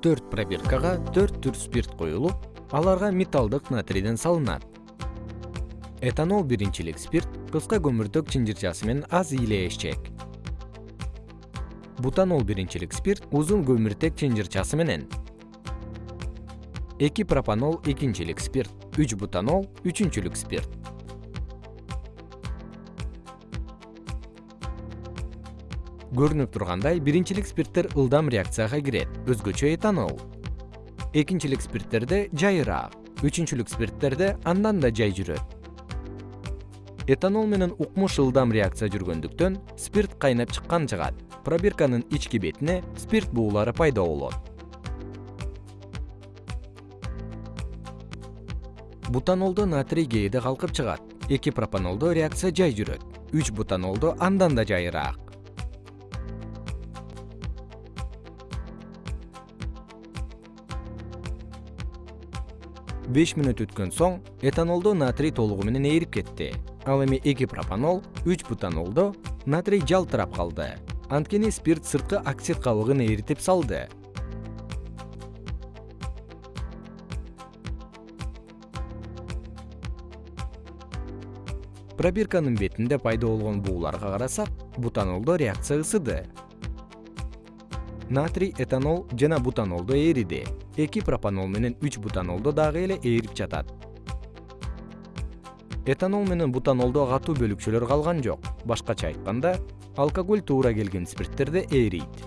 төрт пробиркага төрт түр спирт коюлуп аларга металлдык натрийден салынат. Этанол биринчилик спирт кыска көмүртөк чынжырчасы менен аз ээлешчек бутанол биринчилик спирт узун көмүртек чынжырчасы менен. Эки пропанол экинчилик спирт үч бутанол үчүнчүлүк спирт көрүнүп тургандай биринчилик спирттер ылдам реакцияга кирет. Өзгөчө этанол. Экинчилик спирттерде жайыраак. Үчүнчүлүк спирттерде андан да жай жүрөт. Этанол менен укмуш ылдам реакция жүргөндүктөн спирт кайнап чыккан жыгат пробирканын ички бетине спирт буулары пайда болот. Бутанолдо натрий кээде калкып чыгат. Эки пропанолдо реакция жай жүрөт. Үч бутанолдо андан да жайыраак беш мүнөт өткөн соң этанолдо натрий толугу менен ээрип кетти. Ал эми эки пропанол үч бутанолдо натрий жалтырап калды. Анткени спирт сырткы оксид кабыгын эритип салды. Пробирканын бетинде пайда болгон бууларга карасак бутанолдо реакция ысыды натрий этанол жана бутанолдо эриди эки пропанол менен үч бутанолдо дагы эле ээрип жатат. Этанол менен бутанолдо катуу бөлүкчөлөр калган жок. Башкача айтканда алкоголь туура келген спирттерде ээрийт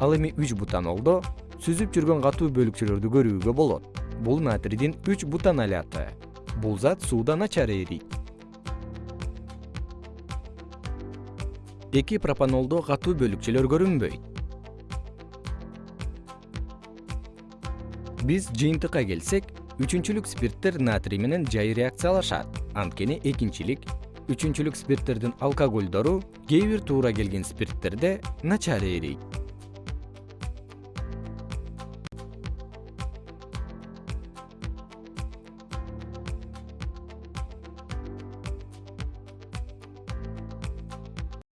ал эми үч бутанолдо сүзүп жүргөн катуу бөлүкчөлөрдү көрүүгө болот. Бул натрийдин үч бутанолаты бул зат сууда начар эрийт эки пропанолдо катуу бөлүкчөлөр көрүнбөйт. Биз жыйынтыкка келсек үчүнчүлүк спирттер натрий менен жай реакциялашат. Анткени экинчилик үчүнчүлүк спирттердин алкогольдору кээ бир туура келген спирттерде начар эрийт